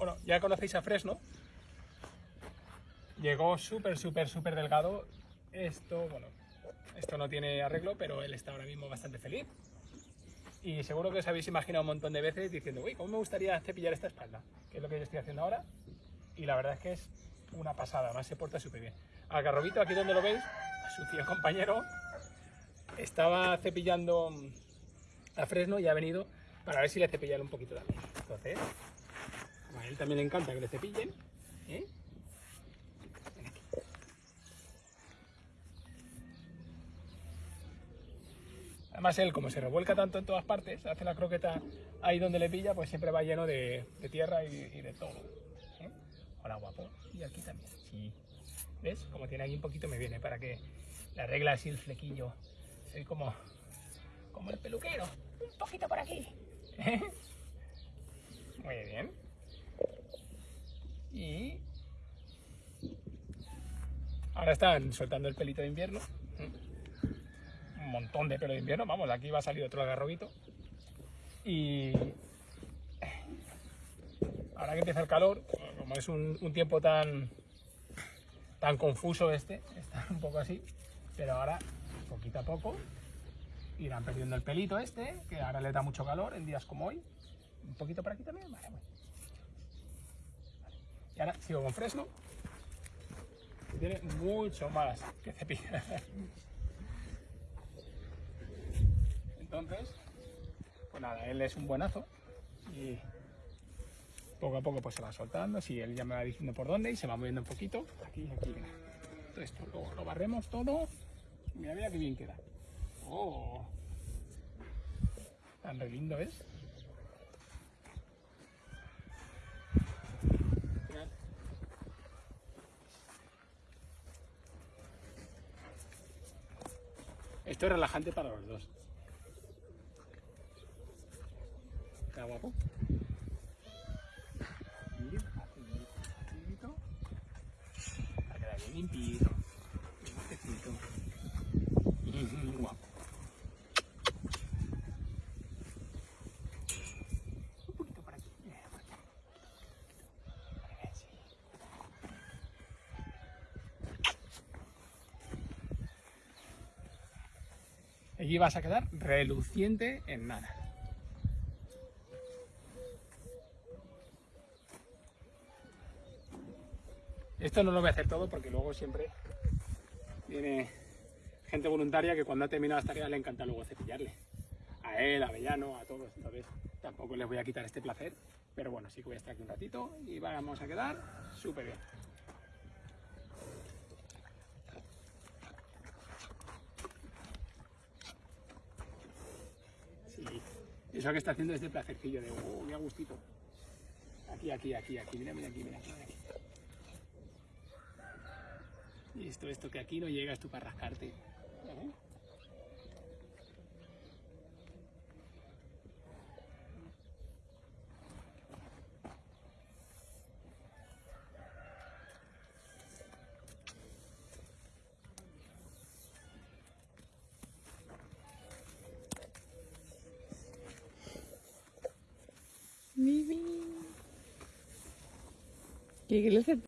Bueno, ya conocéis a Fresno. Llegó súper, súper, súper delgado. Esto, bueno, esto no tiene arreglo, pero él está ahora mismo bastante feliz. Y seguro que os habéis imaginado un montón de veces diciendo, uy, ¿cómo me gustaría cepillar esta espalda? Que es lo que yo estoy haciendo ahora. Y la verdad es que es una pasada, además se porta súper bien. Al garrobito, aquí donde lo veis, a su fiel compañero, estaba cepillando a Fresno y ha venido para ver si le cepillan un poquito también. Entonces, a él también le encanta que le cepillen. ¿eh? Además él, como se revuelca tanto en todas partes, hace la croqueta ahí donde le pilla, pues siempre va lleno de, tierra y, de todo. ¿eh? Hola guapo. Y aquí también. Sí. ¿Ves? Como tiene aquí un poquito me viene para que le arregle así el flequillo. Soy como, como el peluquero. Un poquito por aquí. Muy bien. Y ahora están soltando el pelito de invierno. Un montón de pelo de invierno. Vamos, aquí va a salir otro agarrobito. Y ahora que empieza el calor, como es un, un tiempo tan tan confuso este, está un poco así, pero ahora poquito a poco irán perdiendo el pelito este, que ahora le da mucho calor en días como hoy. Un poquito por aquí también, vale, bueno. Y ahora sigo con Fresno, que tiene mucho más que cepillar. Entonces, pues nada, él es un buenazo y poco a poco pues se va soltando, si él ya me va diciendo por dónde y se va moviendo un poquito, aquí, aquí. Todo esto lo, lo barremos todo, mira, mira qué bien queda. Oh, tan re lindo es. Esto es relajante para los dos. ¿Está guapo? Mira, limpito. Va a quedar bien limpito. Bien limpiecito. Mm, Guapo. Un poquito por aquí. eh, por aquí. Eh, sí. Allí vas a quedar reluciente en nada. Esto no lo voy a hacer todo porque luego siempre viene gente voluntaria que cuando ha terminado las tareas le encanta luego cepillarle. A él, a Avellano, a todos. Entonces tampoco les voy a quitar este placer. Pero bueno, sí que voy a estar aquí un ratito y vamos a quedar súper bien. Sí. Eso que está haciendo es de placercillo, de oh, qué gustito. Aquí, aquí, aquí, aquí, mira, mira aquí, mira aquí. Mira aquí. Y esto, esto que aquí no llegas tú para rascarte. ¿eh? ¿Qué hacer?